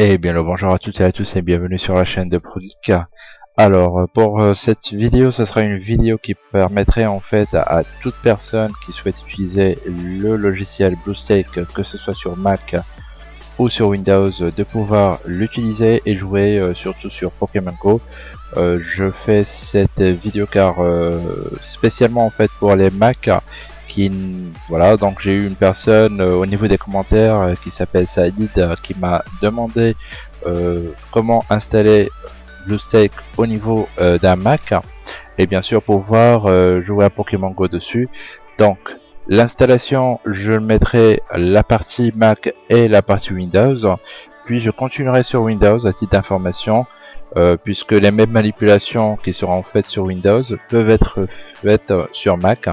Et bien le bonjour à toutes et à tous et bienvenue sur la chaîne de Produca. Alors pour euh, cette vidéo, ce sera une vidéo qui permettrait en fait à, toute personne qui souhaite utiliser le logiciel BlueStake, que ce soit sur Mac ou sur Windows, de pouvoir l'utiliser et jouer euh, surtout sur Pokémon Go. Euh, je fais cette vidéo car spécialement en fait pour les Mac voilà donc j'ai eu une personne euh, au niveau des commentaires euh, qui s'appelle Saïd euh, qui m'a demandé comment installer BlueStake au niveau d'un Mac. Et bien sûr pouvoir jouer à Pokémon Go dessus. Donc l'installation je mettrai la partie Mac et la partie Windows. Puis je continuerai sur Windows à titre d'information puisque les mêmes manipulations qui seront faites sur Windows peuvent être faites sur Mac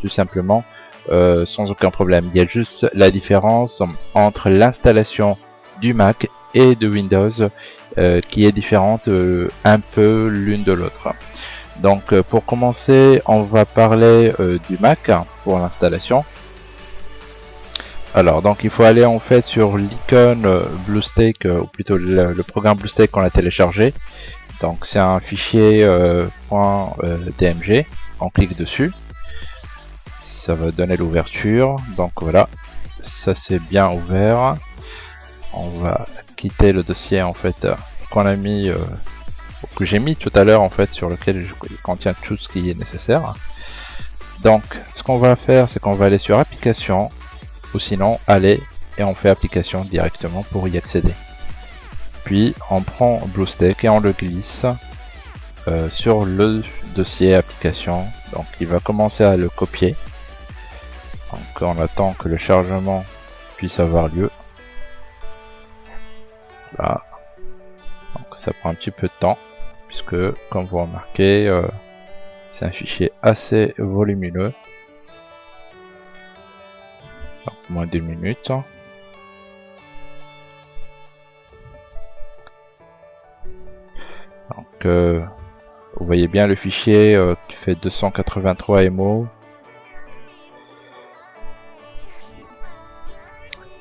tout simplement euh, sans aucun problème. Il y a juste la différence entre l'installation du Mac et de Windows euh, qui est différente euh, un peu l'une de l'autre. Donc pour commencer, on va parler du Mac pour l'installation. Alors donc il faut aller en fait sur l'icône BlueStake ou plutôt le, le programme BlueStake qu'on a téléchargé. Donc c'est un fichier .dmg. On clique dessus ça va donner l'ouverture. Donc voilà ça c'est bien ouvert. On va quitter le dossier en fait qu'on a mis euh, que j'ai mis tout à l'heure en fait sur lequel il contient tout ce qui est nécessaire. Donc ce qu'on va faire c'est qu'on va aller sur application ou sinon aller et on fait application directement pour y accéder. Puis on prend BlueStack et on le glisse euh, sur le dossier application. Donc il va commencer à le copier donc on attend que le chargement puisse avoir lieu. Là. Donc ça prend un petit peu de temps. Puisque comme vous remarquez, euh, c'est un fichier assez volumineux. Donc moins d'une minute. Donc euh, vous voyez bien le fichier euh, qui fait 283 MO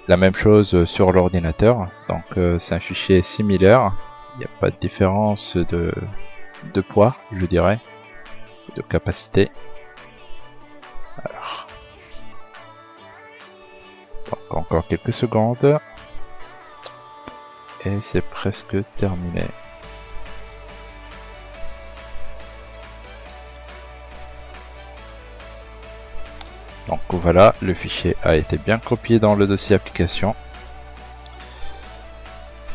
La même chose sur l'ordinateur, donc euh, c'est un fichier similaire, il n'y a pas de différence de, poids, je dirais, de capacité. Encore quelques secondes. Et c'est presque terminé. Donc voilà, le fichier a été bien copié dans le dossier application.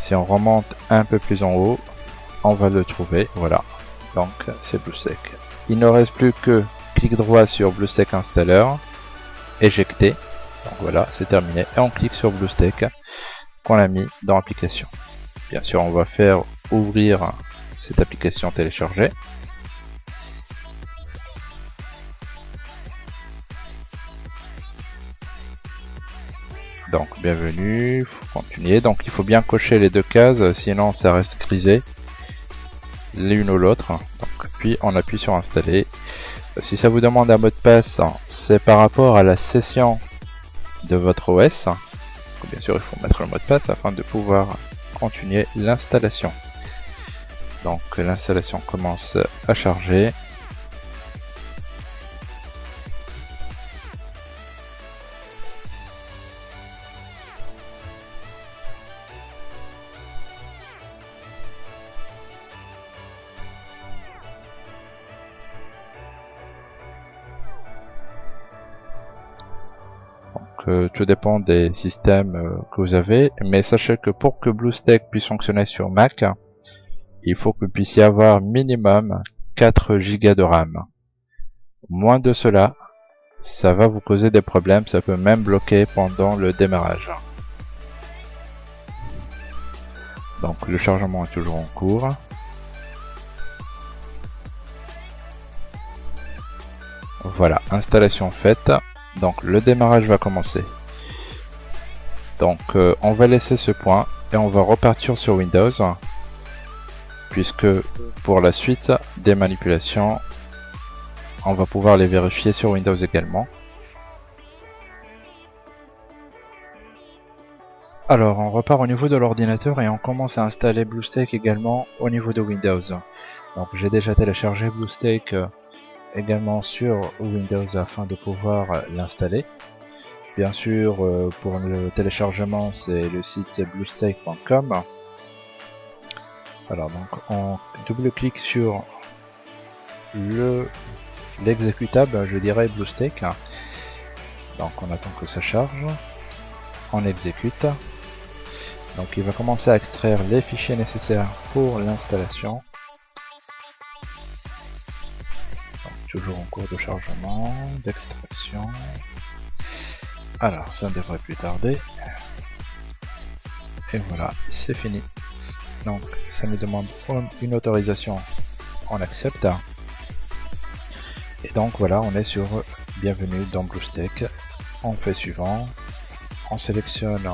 Si on remonte un peu plus en haut, on va le trouver, voilà. Donc c'est BlueStack. Il ne reste plus que clic droit sur BlueStack Installer, éjecter. Donc voilà, c'est terminé. Et on clique sur BlueStack qu'on a mis dans l'application. Bien sûr, on va faire ouvrir cette application téléchargée. Donc bienvenue, faut continuer. Donc il faut bien cocher les deux cases, sinon ça reste grisé l'une ou l'autre. Donc puis on appuie sur installer. Si ça vous demande un mot de passe, c'est par rapport à la session de votre OS. Bien sûr, il faut mettre le mot de passe afin de pouvoir continuer l'installation. Donc l'installation commence à charger. Tout dépend des systèmes euh, que vous avez, mais sachez que pour que BlueStack puisse fonctionner sur Mac, il faut que vous puissiez avoir minimum 4 Go de RAM. Moins de cela, ça va vous causer des problèmes, ça peut même bloquer pendant le démarrage. Donc le chargement est toujours en cours. Voilà, installation faite. Donc le démarrage va commencer. Donc euh, on va laisser ce point et on va repartir sur Windows puisque pour la suite des manipulations on va pouvoir les vérifier sur Windows également. Alors on repart au niveau de l'ordinateur et on commence à installer BlueStack également au niveau de Windows. Donc j'ai déjà téléchargé BlueStack euh, également sur Windows afin de pouvoir euh, l'installer. Bien sûr, euh, pour le téléchargement, c'est le site bluestack.com. Alors, donc, on double-clique sur le l'exécutable, je dirais BlueStack. Donc, on attend que ça charge. On exécute. Donc il va commencer à extraire les fichiers nécessaires pour l'installation. Toujours en cours de chargement, d'extraction. Alors ça ne devrait plus tarder. Et voilà, c'est fini. Donc ça nous demande une autorisation, on accepte. Et donc voilà, on est sur Bienvenue dans BlueStack. On fait suivant, on sélectionne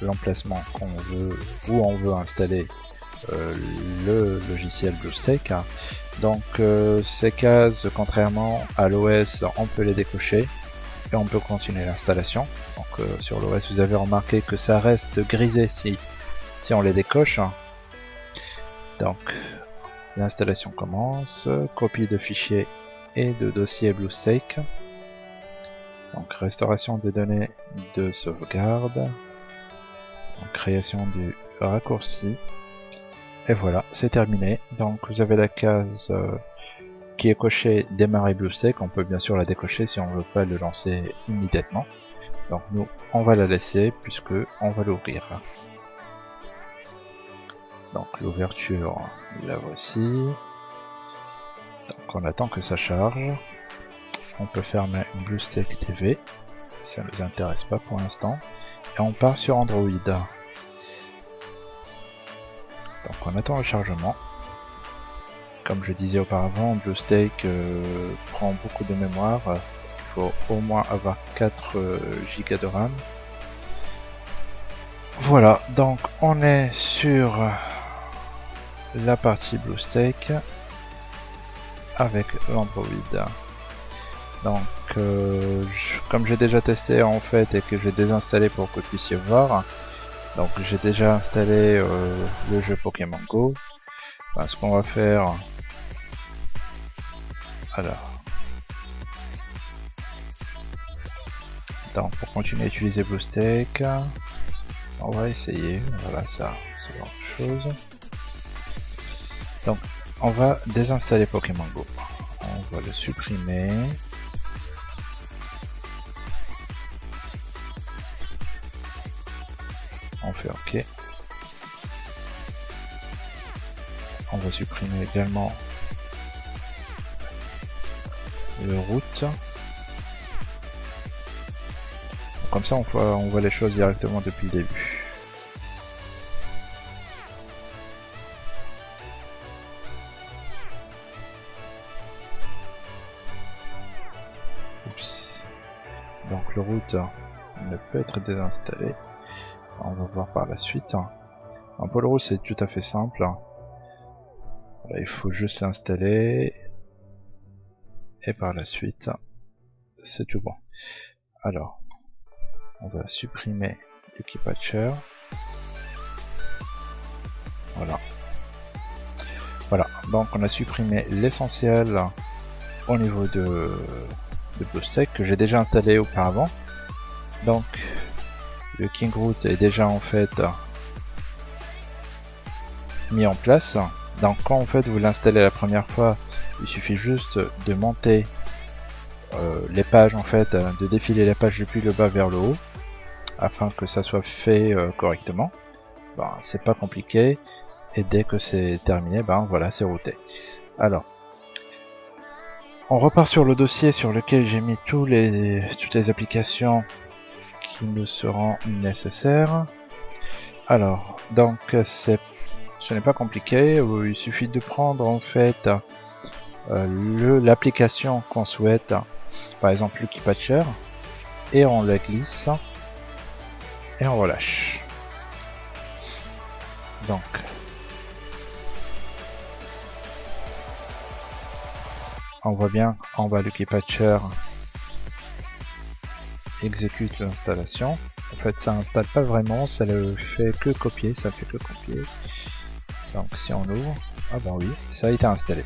l'emplacement qu'on veut, où on veut installer euh, le logiciel BlueStack. Donc euh, ces cases, contrairement à l'OS, on peut les décocher et on peut continuer l'installation. Donc euh, sur l'OS, vous avez remarqué que ça reste grisé si, si on les décoche. Donc l'installation commence, copie de fichiers et de dossier BlueStack. Donc restauration des données de sauvegarde, création du raccourci. Et voilà, c'est terminé. Donc vous avez la case euh, qui est cochée démarrer BlueStack. On peut bien sûr la décocher si on ne veut pas le lancer immédiatement. Donc nous, on va la laisser puisque on va l'ouvrir. Donc l'ouverture, la voici. Donc on attend que ça charge. On peut fermer BlueStack TV. Ça ne nous intéresse pas pour l'instant. Et on part sur Android. Donc on attend le chargement. Comme je disais auparavant, BlueStack euh, prend beaucoup de mémoire. Il faut au moins avoir 4 euh, Go de RAM. Voilà, donc on est sur la partie BlueStack avec l'Android. Donc, euh, comme j'ai déjà testé en fait et que j'ai désinstallé pour que vous puissiez voir, donc j'ai déjà installé euh, le jeu Pokémon Go. ce qu'on va faire, alors, donc pour continuer à utiliser BlueStack, on va essayer. Voilà, ça, c'est autre chose. Donc, on va désinstaller Pokémon Go. On va le supprimer. On fait OK. On va supprimer également le route. Comme ça on voit, on voit les choses directement depuis le début. Donc le route ne peut être désinstallé on va voir par la suite. Un pôle rouge c'est tout à fait simple. il faut juste l'installer. Et par la suite, c'est tout bon. Alors, on va supprimer le patcher. Voilà. Voilà, donc on a supprimé l'essentiel au niveau de, de que j'ai déjà installé auparavant. Donc le King Root est déjà en fait mis en place. Donc quand en fait vous l'installez la première fois, il suffit juste de monter euh, les pages en fait, de défiler les pages depuis le bas vers le haut, afin que ça soit fait euh, correctement. C'est pas compliqué, et dès que c'est terminé, ben voilà, c'est routé. Alors, on repart sur le dossier sur lequel j'ai mis tous les, toutes les applications qui nous seront nécessaires. Alors, donc ce n'est pas compliqué, euh, il suffit de prendre en fait euh, l'application qu'on souhaite, par exemple le Patcher, et on la glisse. Et on relâche. Donc. On voit bien en bas le Patcher exécute l'installation. En fait, ça installe pas vraiment, ça le fait que copier, ça fait que copier. Donc si on ouvre, ah ben oui, ça a été installé.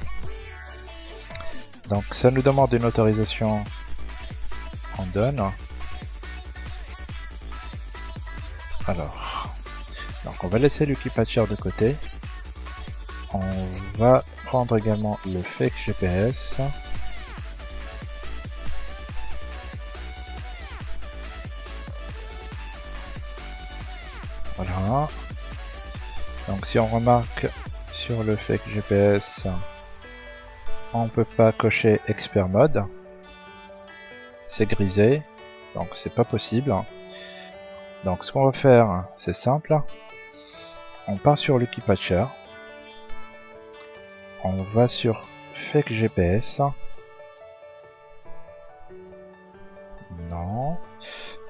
Donc ça nous demande une autorisation, on donne. Alors, donc on va laisser le de côté. On va prendre également le fake GPS. Voilà. Donc si on remarque sur le fake GPS, on peut pas cocher expert mode. C'est grisé, donc c'est pas possible. Donc ce qu'on va faire, c'est simple. On part sur Lucky Patcher. On va sur Fake GPS. Non.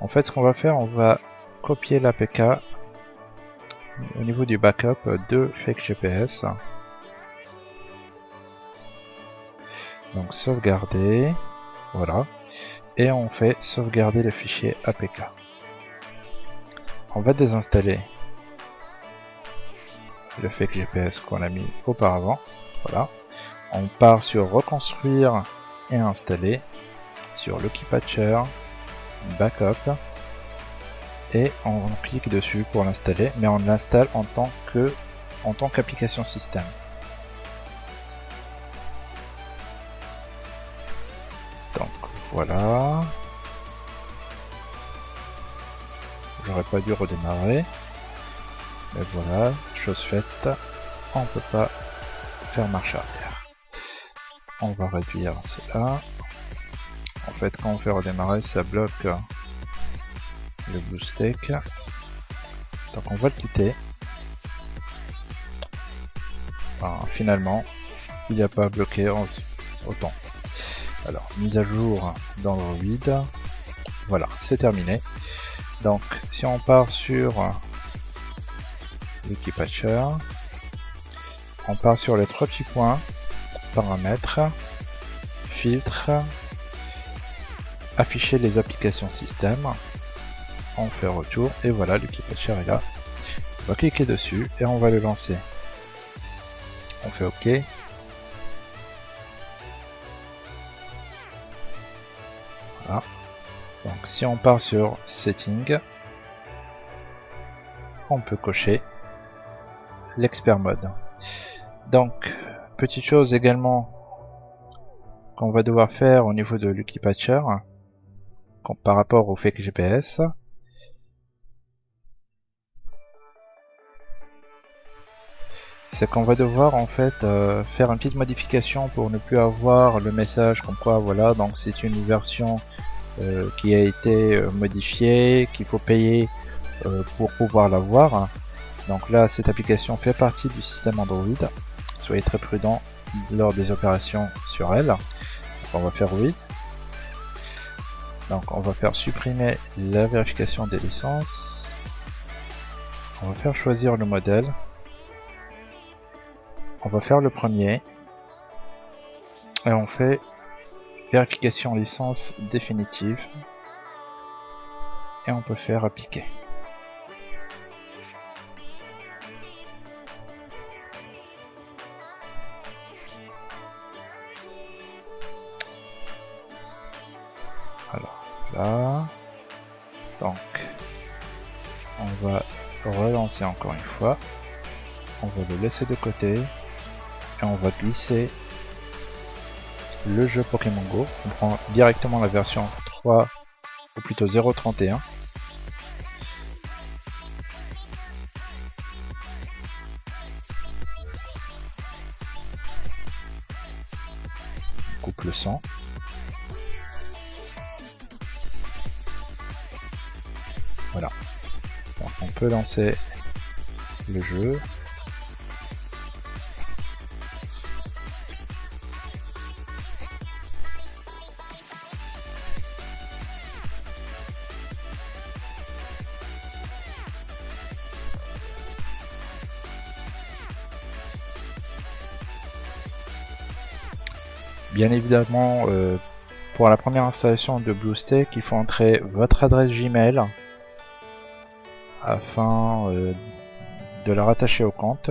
En fait, ce qu'on va faire, on va copier l'APK au niveau du backup de Fake GPS. Donc sauvegarder. Voilà. Et on fait sauvegarder le fichier APK on va désinstaller le fake GPS qu'on a mis auparavant. Voilà. On part sur reconstruire et installer sur Lucky Patcher, backup et on clique dessus pour l'installer, mais on l'installe en tant que en tant qu'application système. Donc voilà. j'aurais pas dû redémarrer. Mais voilà, chose faite, on peut pas faire marche arrière. On va réduire cela. En fait, quand on fait redémarrer, ça bloque le BlueStack. Donc on va le quitter. finalement, il n'y a pas bloqué autant. Alors, mise à jour dans vide. Voilà, c'est terminé. Donc, si on part sur Wikipatcher, on part sur les trois petits points, paramètres, filtre, afficher les applications système, on fait retour, et voilà, Wikipatcher est là. On va cliquer dessus et on va le lancer. On fait OK. Voilà. Donc si on part sur Setting, on peut cocher l'expert mode. Donc, petite chose également qu'on va devoir faire au niveau de Lucky Patcher par rapport au fake GPS. C'est qu'on va devoir en fait euh, faire une petite modification pour ne plus avoir le message comme quoi voilà donc c'est une version euh, qui a été euh, modifié, qu'il faut payer pour pouvoir l'avoir. Donc là, cette application fait partie du système Android. Soyez très prudent lors des opérations sur elle. on va faire oui. Donc on va faire supprimer la vérification des licences. On va faire choisir le modèle. On va faire le premier. Et on fait Vérification licence définitive. Et on peut faire appliquer. Alors là, donc on va relancer encore une fois. On va le laisser de côté et on va glisser le jeu Pokémon Go. On prend directement la version 3 ou plutôt 0.31. coupe le sang. Voilà. on peut lancer le jeu. Bien évidemment, euh, pour la première installation de BlueStack, il faut entrer votre adresse Gmail afin de la rattacher au compte.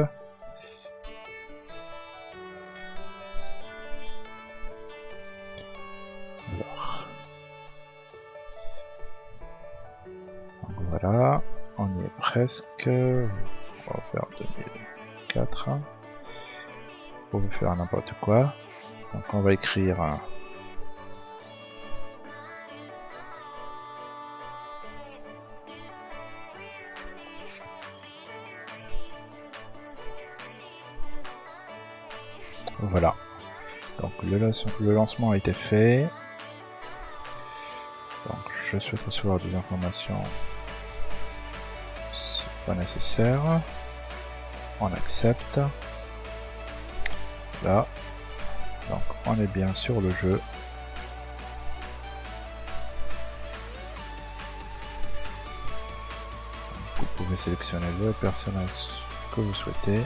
voilà, on est presque. On va faire 2004. On faire n'importe quoi. Donc on va écrire Voilà. Donc le, lancement a été fait. Donc je souhaite recevoir des informations. C'est pas nécessaire. On accepte. Là. Donc on est bien sur le jeu. Vous pouvez sélectionner le personnage que vous souhaitez.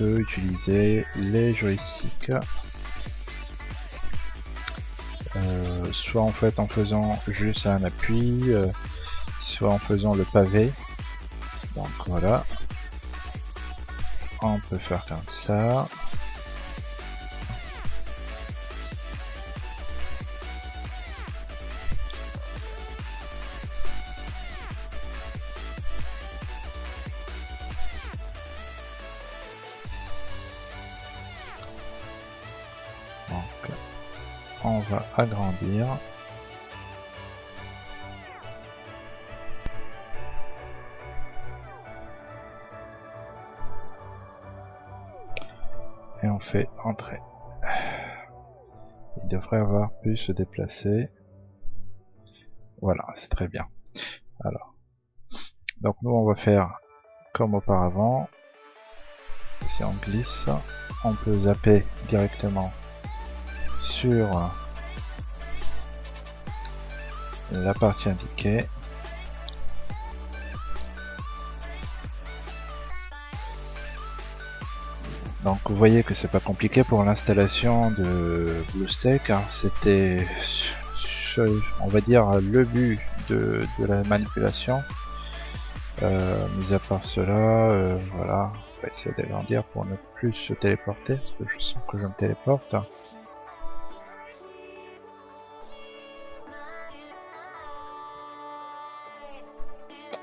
Utiliser les joysticks euh, soit en fait en faisant juste un appui, euh, soit en faisant le pavé. Donc voilà. On peut faire comme ça. Et on fait entrer. Il devrait avoir pu se déplacer. Voilà, c'est très bien. Alors, donc nous on va faire comme auparavant. Si on glisse, on peut zapper directement sur la partie indiquée. Donc vous voyez que c'est pas compliqué pour l'installation de BlueStack, hein. c'était on va dire le but de, la manipulation. Euh, mis à part cela, euh, voilà, on va essayer d'agrandir pour ne plus se téléporter, parce que je sens que je me téléporte.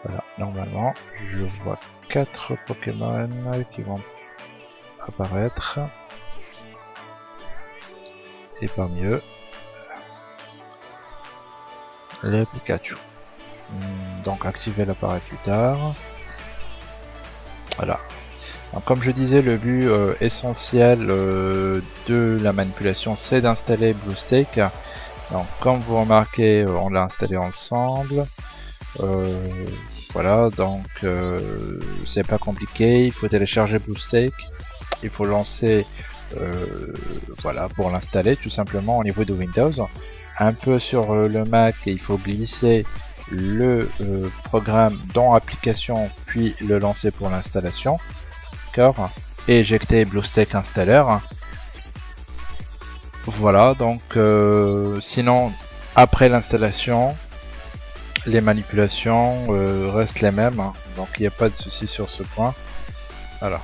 Voilà, normalement, je vois quatre Pokémon qui vont apparaître. Et parmi eux, le Pikachu. Hmm, donc activer l'appareil plus tard. Voilà. comme je disais, le but euh, essentiel euh, de la manipulation, c'est d'installer BlueStack. Donc comme vous remarquez, euh, on l'a installé ensemble. Voilà, donc euh, c'est pas compliqué, il faut télécharger BlueStack, il faut lancer, euh, voilà, pour l'installer tout simplement au niveau de Windows. Un peu sur euh, le Mac, il faut glisser le programme dans application, puis le lancer pour l'installation. D'accord? Et éjecter BlueStack Installer. Voilà, donc sinon, après l'installation, les manipulations euh, restent les mêmes, hein. donc il n'y a pas de souci sur ce point. Alors,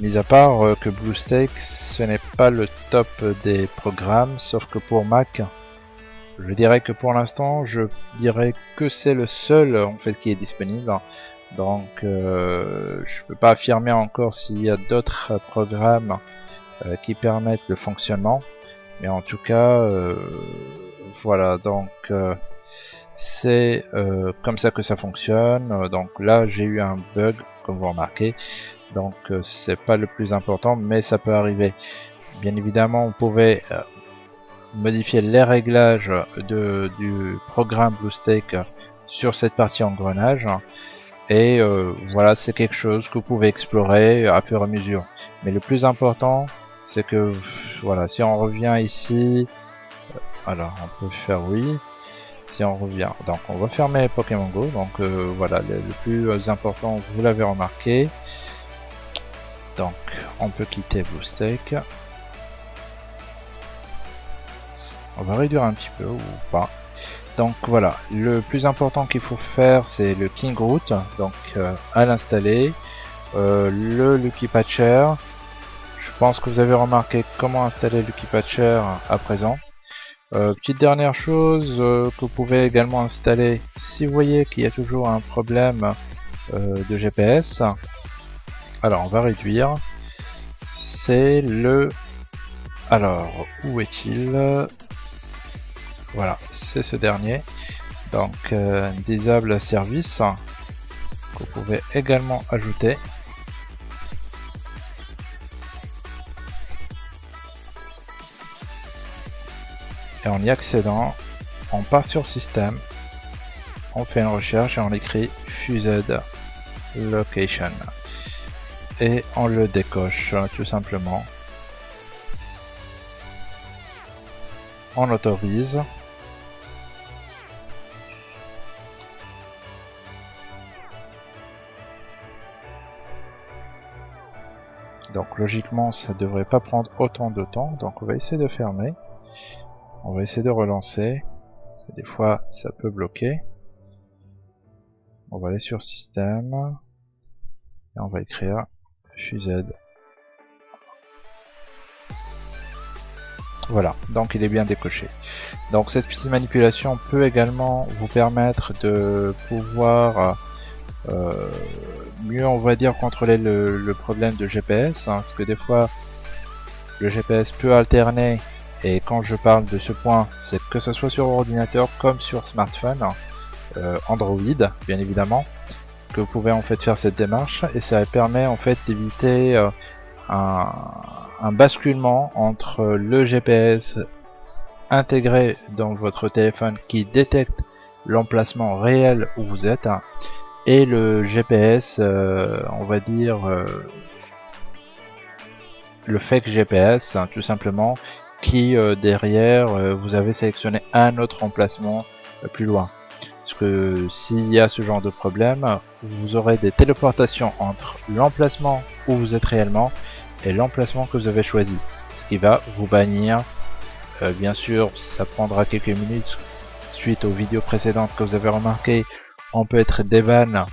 mis à part euh, que BlueStack, ce n'est pas le top des programmes, sauf que pour Mac, je dirais que pour l'instant, je dirais que c'est le seul en fait qui est disponible. Donc, euh, je peux pas affirmer encore s'il y a d'autres programmes qui permettent le fonctionnement, mais en tout cas, voilà. Donc c'est euh, comme ça que ça fonctionne. Euh, donc là, j'ai eu un bug, comme vous remarquez. Donc euh, c'est pas le plus important, mais ça peut arriver. Bien évidemment, on pouvait modifier les réglages de, du programme BlueStack sur cette partie engrenage. Et voilà, c'est quelque chose que vous pouvez explorer à fur et à mesure. Mais le plus important, c'est que voilà, si on revient ici, alors on peut faire oui. Si on revient. Donc on va fermer Pokémon Go. Donc euh, voilà, le, plus important, vous l'avez remarqué. Donc on peut quitter BlueStack. On va réduire un petit peu ou pas. Donc voilà, le plus important qu'il faut faire c'est le King Root, donc euh, à l'installer. Euh, le Lucky Patcher, je pense que vous avez remarqué comment installer Lucky Patcher à présent. Euh, petite dernière chose euh, que vous pouvez également installer si vous voyez qu'il y a toujours un problème euh, de GPS. Alors on va réduire. C'est le... Alors où est-il? Voilà, c'est ce dernier. Donc disable service que vous pouvez également ajouter. Et en y accédant, on part sur système, on fait une recherche et on écrit Fused Location et on le décoche tout simplement. On autorise. Donc logiquement ça devrait pas prendre autant de temps, donc on va essayer de fermer. On va essayer de relancer. des fois, ça peut bloquer. On va aller sur système. Et on va écrire fused. Voilà, donc il est bien décoché. Donc cette petite manipulation peut également vous permettre de pouvoir euh, mieux, on va dire, contrôler le, problème de GPS. Hein, parce que des fois, le GPS peut alterner et quand je parle de ce point, c'est que ce soit sur ordinateur comme sur smartphone, euh, Android bien évidemment, que vous pouvez en fait faire cette démarche. Et ça permet en fait d'éviter euh, un, un, basculement entre le GPS intégré dans votre téléphone qui détecte l'emplacement réel où vous êtes et le GPS, euh, on va dire le fake GPS, hein, tout simplement, qui euh, derrière euh, vous avez sélectionné un autre emplacement euh, plus loin. Parce que s'il y a ce genre de problème, vous aurez des téléportations entre l'emplacement où vous êtes réellement et l'emplacement que vous avez choisi. Ce qui va vous bannir. bien sûr, ça prendra quelques minutes suite aux vidéos précédentes que vous avez remarqué. On peut être dévan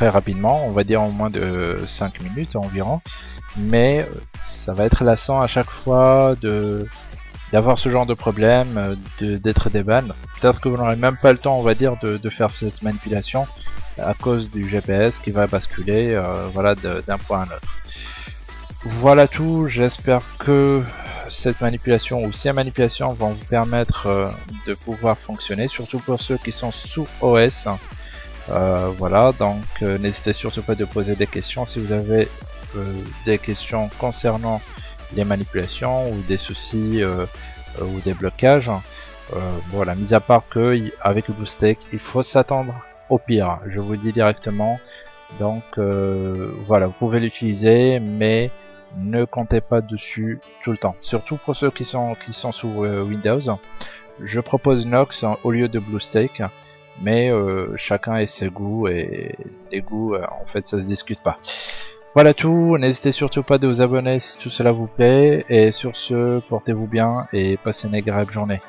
très rapidement, on va dire en moins de 5 minutes environ mais euh, ça va être lassant à chaque fois de d'avoir ce genre de problème, euh, d'être des bannes. Peut-être que vous n'aurez même pas le temps, on va dire, de, de, faire cette manipulation à cause du GPS qui va basculer euh, voilà, d'un point à un autre. Voilà tout, j'espère que cette manipulation ou ces manipulations vont vous permettre de pouvoir fonctionner, surtout pour ceux qui sont sous OS. Voilà, donc n'hésitez surtout pas de poser des questions si vous avez euh, des questions concernant les manipulations ou des soucis euh, euh, ou des blocages. voilà, mis à part que avec le il faut s'attendre au pire. Je vous dis directement. Donc voilà, vous pouvez l'utiliser, mais ne comptez pas dessus tout le temps. Surtout pour ceux qui sont qui sont sous Windows. Je propose Nox au lieu de BlueStake, mais chacun a ses goûts et les goûts, en fait, ça se discute pas. Voilà tout, n'hésitez surtout pas de vous abonner si tout cela vous plaît, et sur ce, portez-vous bien et passez une agréable journée.